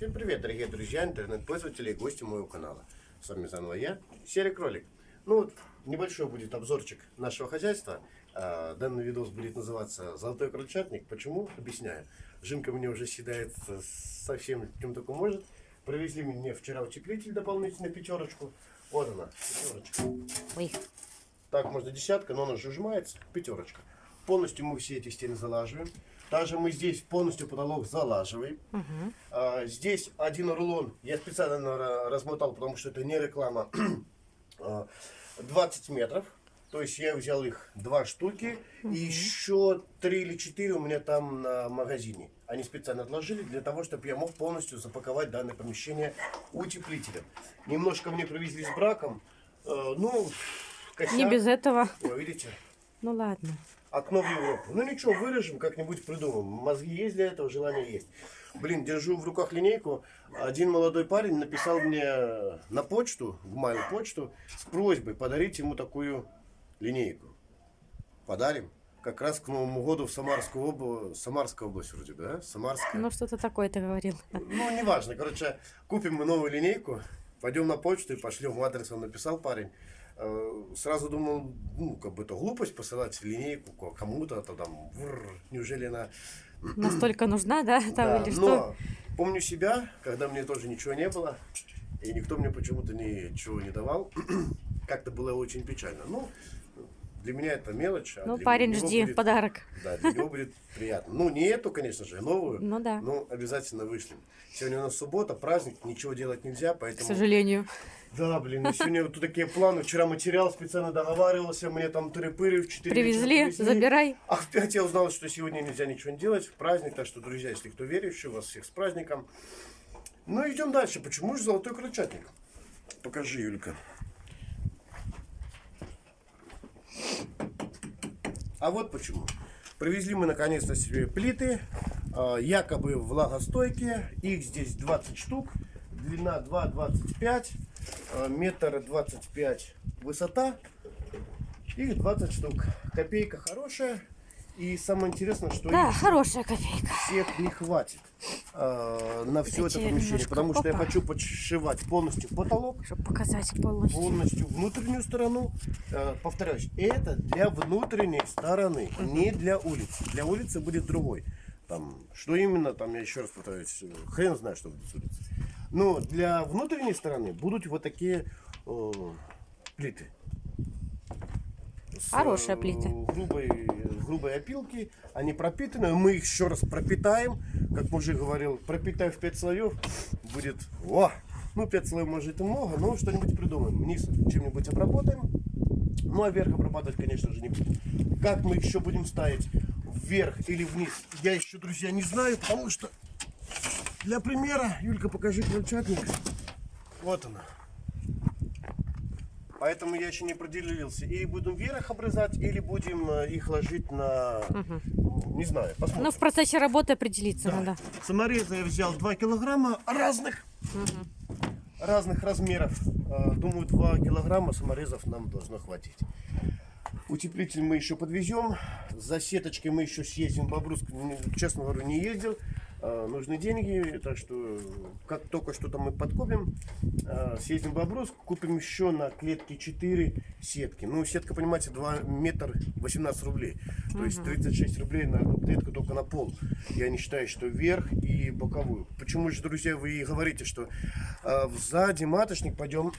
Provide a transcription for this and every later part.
Всем привет, дорогие друзья, интернет-пользователи и гости моего канала. С вами заново я, Серый Кролик. Ну вот, небольшой будет обзорчик нашего хозяйства. А, Данный видос будет называться «Золотой крольчатник». Почему? Объясняю. Жинка мне уже съедает совсем чем только может. Привезли мне вчера утеплитель дополнительно пятерочку. Вот она, пятерочка. Ой. Так, можно десятка, но она же сжимается. Пятерочка. Полностью мы все эти стены залаживаем. Также мы здесь полностью потолок залаживаем. Угу. А, здесь один рулон, я специально размотал, потому что это не реклама, 20 метров. То есть я взял их два штуки, угу. и еще три или четыре у меня там на магазине. Они специально отложили для того, чтобы я мог полностью запаковать данное помещение утеплителем. Немножко мне привезли с браком. Э, ну, косяк. Не без этого. О, видите? Ну ладно окно в Европу. Ну ничего, вырежем, как-нибудь придумаем. Мозги есть для этого, желание есть. Блин, держу в руках линейку. Один молодой парень написал мне на почту, в мою почту, с просьбой подарить ему такую линейку. Подарим. Как раз к Новому году в Самарскую область, Самарская область вроде, да? Самарская. Ну, что-то такое ты говорил. Ну, неважно. Короче, купим мы новую линейку, пойдем на почту и пошлем. Адрес он написал парень. Э, сразу думал, ну, как бы это глупость посылать линейку кому-то, то там, врр, неужели она... Настолько нужна, да? Там, да, или но что? помню себя, когда мне тоже ничего не было, и никто мне почему-то ничего не давал, как-то было очень печально. Ну, для меня это мелочь. А ну, парень, жди будет, подарок. Да, для него будет приятно. Ну, не эту, конечно же, а новую. Ну да. Но обязательно вышлем. Сегодня у нас суббота, праздник, ничего делать нельзя, поэтому... К сожалению. Да, блин, ну сегодня вот такие планы. Вчера материал специально договаривался, мне там тыры-пыры в 4 Привезли, привезли, забирай. А в 5 я узнал, что сегодня нельзя ничего не делать, в праздник. Так что, друзья, если кто верующий, вас всех с праздником. Ну, идем дальше. Почему же золотой крольчатник? Покажи, Юлька. А вот почему. Привезли мы наконец-то себе плиты, а, якобы влагостойкие. Их здесь 20 штук. Длина 2,25 Э, метр двадцать пять высота. Их 20 штук. Копейка хорошая. И самое интересное, что да, хорошая копейка. всех не хватит э, на все это помещение, потому что я хочу подшивать полностью потолок, чтобы показать полностью, полностью внутреннюю сторону. Э, повторяюсь, это для внутренней стороны, угу. не для улицы. Для улицы будет другой. Там, что именно, там я еще раз повторюсь, хрен знает, что будет с улицы. Но для внутренней стороны будут вот такие э, плиты. Хорошая э, плита. Грубой, грубой опилки. Они пропитаны. Мы их еще раз пропитаем. Как мужик говорил, пропитаем в 5 слоев. Будет... О! Ну, 5 слоев может и много, но что-нибудь придумаем. Низ чем-нибудь обработаем. Ну, а вверх обрабатывать, конечно же, не будем. Как мы еще будем ставить вверх или вниз, я еще, друзья, не знаю, потому что для примера, Юлька, покажи крольчатник. Вот она. Поэтому я еще не определился. Или будем вверх обрезать, или будем э, их ложить на... Угу. Не знаю, посмотрим. Ну, в процессе работы определиться да. надо. Самореза я взял 2 килограмма разных. Угу. Разных размеров. Э, думаю, 2 килограмма саморезов нам должно хватить. Утеплитель мы еще подвезем. За сеточкой мы еще съездим. Бобруск, честно говоря, не ездил. А, нужны деньги, так что как только что-то мы подкопим, а, съездим в Бобруск, купим еще на клетке 4 сетки. Ну, сетка, понимаете, 2 метра 18 рублей. То есть 36 рублей на одну клетку только на пол. Я не считаю, что вверх и боковую. Почему же, друзья, вы говорите, что э, сзади маточник пойдем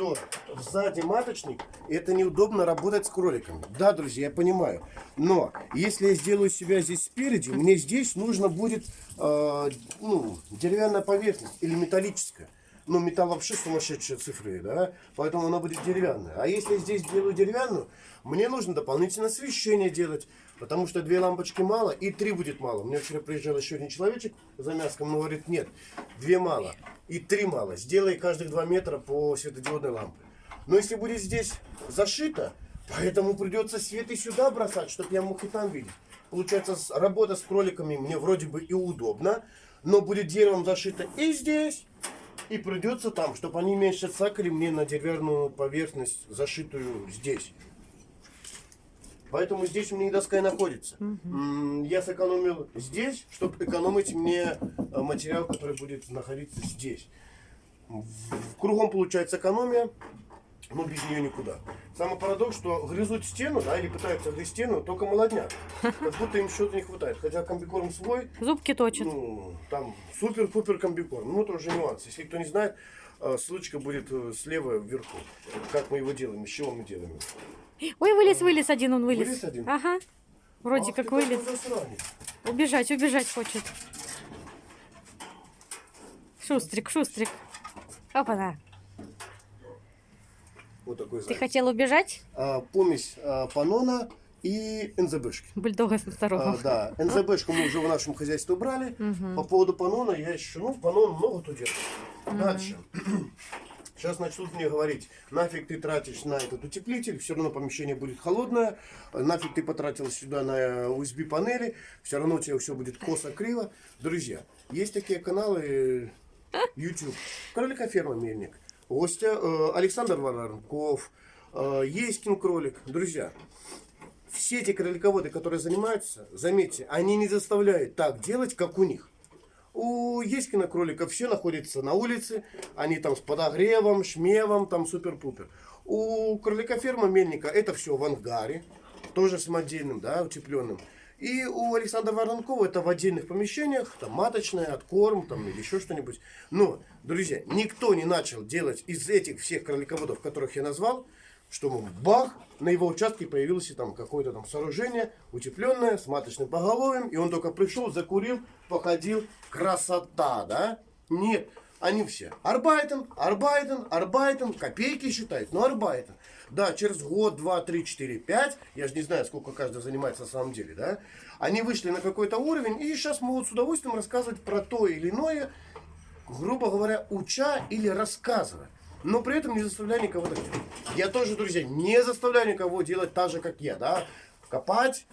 что сзади маточник, это неудобно работать с кроликами. Да, друзья, я понимаю. Но если я сделаю себя здесь спереди, мне здесь нужно будет э, ну, деревянная поверхность или металлическая. Ну, металл вообще сумасшедшие цифры, да? Поэтому она будет деревянная. А если я здесь делаю деревянную, мне нужно дополнительное освещение делать. Потому что две лампочки мало и три будет мало. Мне вчера приезжал еще один человечек за мяском, но говорит, нет, две мало и три мало. Сделай каждых два метра по светодиодной лампе. Но если будет здесь зашито, поэтому придется свет и сюда бросать, чтобы я мог и там видеть. Получается, работа с кроликами мне вроде бы и удобно, но будет деревом зашито и здесь, и придется там, чтобы они меньше цакали мне на деревянную поверхность, зашитую здесь. Поэтому здесь у меня и доска и находится. М, Я сэкономил здесь, чтобы экономить мне э, материал, который будет находиться здесь. Кругом получается экономия, но без нее никуда. Самый парадокс, что грызут стену, да, или пытаются грызть стену, только молодняк. Как будто им что-то не хватает. Хотя комбикорм свой, Зубки точат. ну, там супер-пупер комбикорм. Ну, это уже нюанс. Если кто не знает, э, ссылочка будет э, слева вверху. Как мы его делаем, из чего мы делаем. Ой, вылез, вылез один, он вылез. Вылез один? Ага. Вроде Ах как ты вылез. Убежать, убежать хочет. Шустрик, шустрик. Опа-на. Вот такой Ты заяц. хотел убежать? А, помесь а, панона и НЗБшки. Бульдога с А, ноторогом. да, НЗБшку мы уже в нашем хозяйстве убрали. Мгм. По поводу панона я еще, ну, панон много тут делает. Дальше. Сейчас начнут мне говорить, нафиг ты тратишь на этот утеплитель, все равно помещение будет холодное, нафиг ты потратил сюда на USB панели, все равно у тебя все будет косо-криво. Друзья, есть такие каналы э, YouTube, Кролика ферма Мельник, Гостя э, Александр Воронков, э, Еськин кролик. Друзья, все эти кролиководы, которые занимаются, заметьте, они не заставляют так делать, как у них. У Еськина кролика все находится на улице, они там с подогревом, шмевом, там супер-пупер. У кролика ферма Мельника это все в ангаре, тоже самодельным, да, утепленным. И у Александра Воронкова это в отдельных помещениях, там маточная, откорм, там или еще что-нибудь. Но, друзья, никто не начал делать из этих всех кролиководов, которых я назвал, что бах, на его участке появилось там какое-то там сооружение утепленное с маточным поголовьем, и он только пришел, закурил, походил, красота, да? Нет, они все арбайтен, арбайтен, арбайтен, копейки считают, но арбайтен. Да, через год, два, три, четыре, пять, я же не знаю, сколько каждый занимается на самом деле, да? Они вышли на какой-то уровень и сейчас могут с удовольствием рассказывать про то или иное, грубо говоря, уча или рассказывая. Но при этом не заставляя никого так делать. Я тоже, друзья, не заставляю никого делать так же, как я, да. Копать,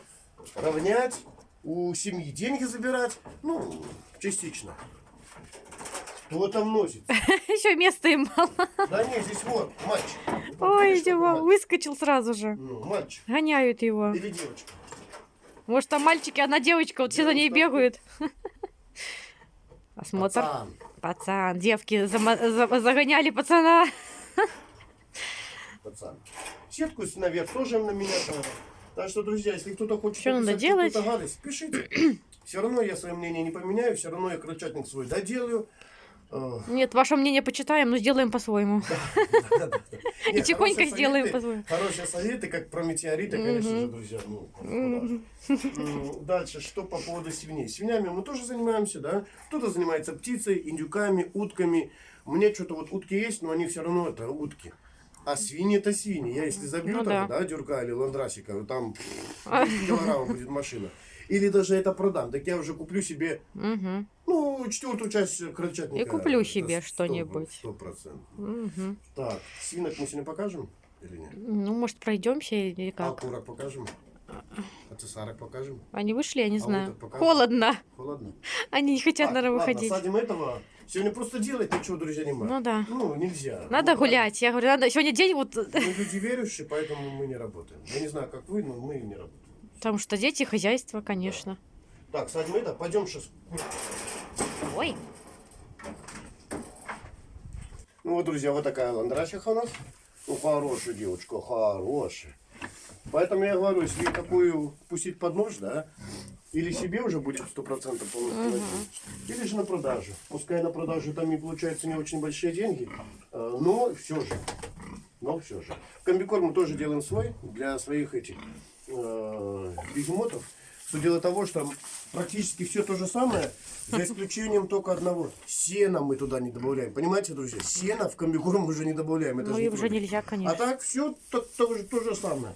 равнять, у семьи деньги забирать. Ну, частично. Кто там носит? Еще места им мало. Да нет, здесь вот, мальчик. Ой, мальчик? выскочил сразу же. Ну, мальчик. Гоняют его. Или девочка. Может, там мальчики, одна девочка, вот все за ней бегают. Осмотр. Пацан. Пацан, девки загоняли пацана. Пацан. Сетку наверх тоже на меня надо. Так что, друзья, если кто-то хочет Что надо делать? гадость, пишите. Все равно я свое мнение не поменяю, все равно я крольчатник свой доделаю. Э, Нет, ваше мнение почитаем, но сделаем по-своему. И тихонько сделаем по-своему. Хорошие советы, как про метеориты, конечно же, друзья. ну, Дальше, что по поводу свиней. Свинями мы тоже занимаемся, да. Кто-то занимается птицей, индюками, утками. Мне что-то вот утки есть, но они все равно это утки. А свиньи это свиньи. Я если забью Ну там, да. да, дюрка или ландрасика, там пфф, 10 килограммов будет машина. Или даже это продам. Так я уже куплю себе, Мгм. ну, четвертую часть крольчатника. И куплю себе что-нибудь. Сто процентов. Мгм. Так, свинок мы сегодня покажем или нет? Ну, может, пройдемся или А как? курок покажем? А цесарок покажем? Они вышли, я не А знаю. Холодно. Холодно. Они не хотят, Так, наверное, ладно, выходить. садим этого. Сегодня просто делать ничего, друзья, не Ну да. Ну, нельзя. Надо Ну, гулять. Я говорю, надо. Сегодня день вот, Мы люди верующие, поэтому мы не работаем. Я не знаю, как вы, но мы не работаем. Потому что дети, хозяйство, конечно. Так, садим это, пойдем сейчас. Ой. Ну вот, друзья, вот такая ландрасиха у нас. Ну, хорошая девочка, хорошая. Поэтому я говорю, если такую пустить под нож, да, или себе уже будет 100% полностью найти, или же на продажу. Пускай на продажу там и получаются не очень большие деньги, э, но все же. Но все же. Комбикорм мы тоже делаем свой для своих этих э, бегемотов. Все дело того, что практически все то же самое, за исключением только одного. Сена мы туда не добавляем. Понимаете, друзья? Сена в комбикорм мы уже не добавляем. Это Ну и уже нельзя, А конечно. так все то, то же, то же самое.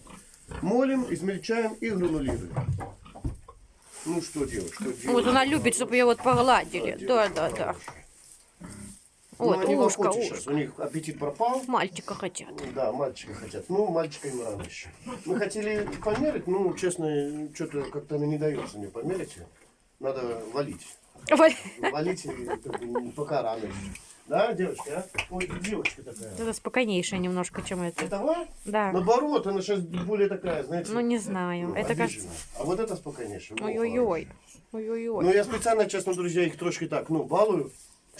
Молим, измельчаем и гранулируем. Ну что делать? Что делать? Вот она любит, чтобы ее вот погладили. Да, да, да. Ну, Вот, они ушко, охотятся сейчас. У них аппетит пропал. Мальчика хотят. Да, мальчика хотят. Ну, мальчика им рано еще. Мы хотели померить, ну, честно, что-то как-то она не дается мне померить. Надо валить. Валить как бы, пока рано еще. Да, девочка, а? Ой, девочка такая. Это спокойнейшее немножко, чем это. Этого? Да. Наоборот, она сейчас более такая, знаете. Ну, не знаю. ну, Это кажется... обиженная. А вот это спокойнейшее. Во, Ой-ой-ой. Ну, Ой-ой-ой. я специально, честно, друзья, их трошки так, ну, балую,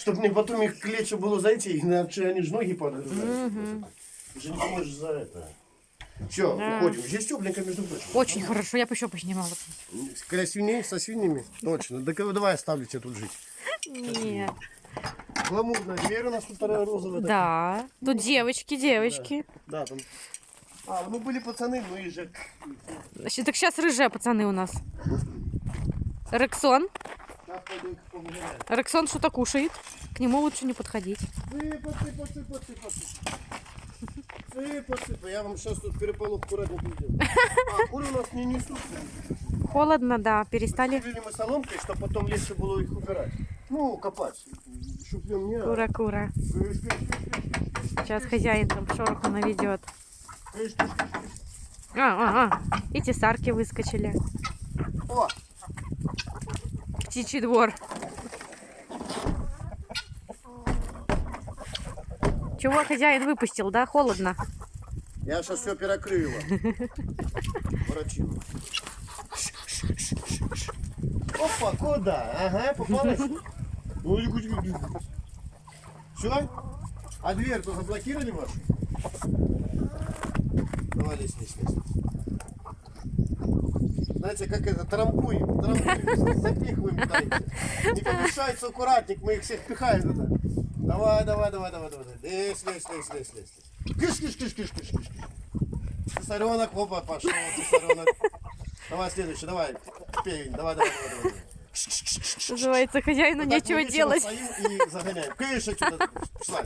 чтобы мне потом их к лечу было зайти, иначе они же ноги падают. Мгм. Ты же не поможешь за это. Все, Да. уходим. Здесь тепленько, между прочим. Очень хорошо. Я бы еще поснимала. Когда свиней, со свиньями? Точно. Да давай оставлю тебя тут жить. Нет. Гламурная дверь у нас тут вторая розовая. такая. Да. Тут девочки, девочки. Да, там. А, ну были пацаны, ну и же. Щ- Так сейчас рыжие пацаны у нас. Рексон. Рексон что-то кушает. К нему лучше не подходить. Сыпа, сыпа, сыпа, сыпа, сыпа. Сыпа, сыпа. Я вам сейчас тут переполох аккуратненько сделаю. А, куры у нас не несут. Холодно, да. Перестали. Крыли мы соломкой, чтобы потом легче было их убирать. Ну, копать. Шуплем не. Кыш, кыш, Сейчас хозяин там шороху наведет. А, а, а. И тесарки выскочили. О, Птичий двор. Чего хозяин выпустил, да? Холодно. я сейчас все перекрою вам. Ворочину. Опа, куда? Ага, попалась. Все? А дверь-то заблокировали вашу? Давай, лезь. Знаете, как это, трамбуем, трамбуем, запихиваем куда-нибудь. Не помешается аккуратник, мы их всех пихаем туда. Давай, давай, давай, давай, давай. Лезь, лезь, лезь, лезь, лезь. Кыш, кыш, кыш, кыш, кыш, кыш. Цесаренок, опа, пошел, цесаренок. Давай следующий, давай. Пей, давай, давай, давай, давай. Называется, хозяину Вот нечего делать. стоим и загоняем. Кыш, отсюда, пошла.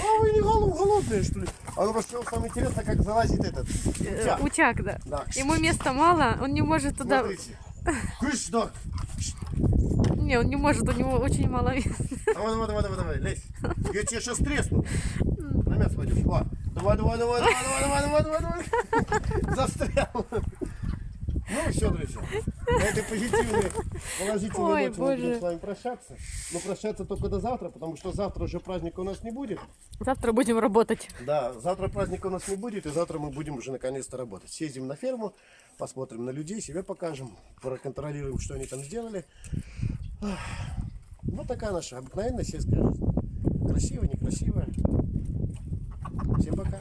А вы не голод- голодные, что ли? А ну, что самое интересное, как залазит этот. Э, утяг. Утяг, да. Да. Ему места мало, он не может туда... Смотрите. Кыш, да. Не, он не может, у него очень мало места. Давай, давай, давай, давай, давай, лезь. Я тебе сейчас тресну. На мясо пойдешь. Давай, давай, давай, давай, давай, давай, давай, давай, давай. Застрял. Ну, все, друзья. На этой позитивной, положительной Ой, ноте мы будем с вами прощаться. Но прощаться только до завтра, потому что завтра уже праздника у нас не будет. Завтра будем работать. Да, завтра праздника у нас не будет, и завтра мы будем уже наконец-то работать. Съездим на ферму, посмотрим на людей, себя покажем, проконтролируем, что они там сделали. Вот такая наша обыкновенная сельская жизнь. Красивая, некрасивая. Всем пока.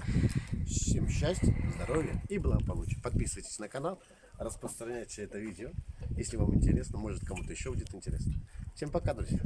Всем счастья, здоровья и благополучия. Подписывайтесь на канал, распространяйте это видео. Если вам интересно, может кому-то еще будет интересно. Всем пока, друзья.